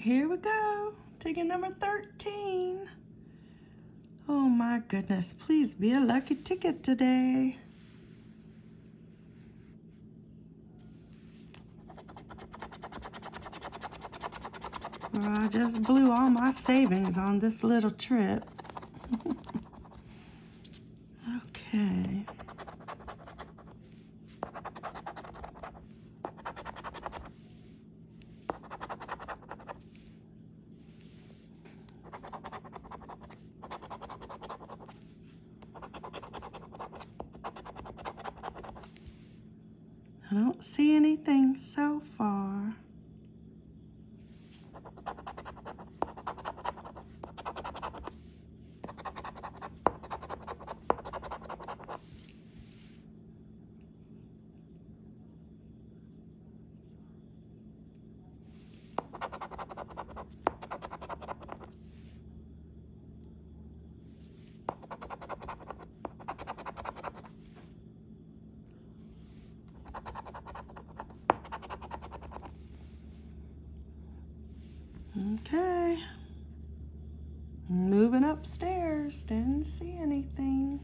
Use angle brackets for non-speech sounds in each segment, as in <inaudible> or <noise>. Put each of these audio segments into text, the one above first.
Here we go. Ticket number 13. Oh my goodness. Please be a lucky ticket today. I just blew all my savings on this little trip. <laughs> okay. I don't see anything so far. Okay. Moving upstairs. Didn't see anything.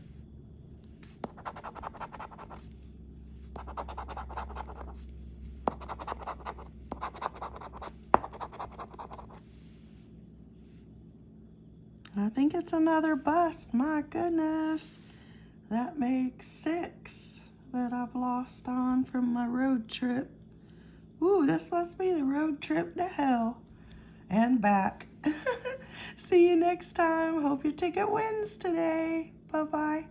I think it's another bust. My goodness. That makes six that I've lost on from my road trip. Ooh, this must be the road trip to hell and back. <laughs> See you next time. Hope your ticket wins today. Bye-bye.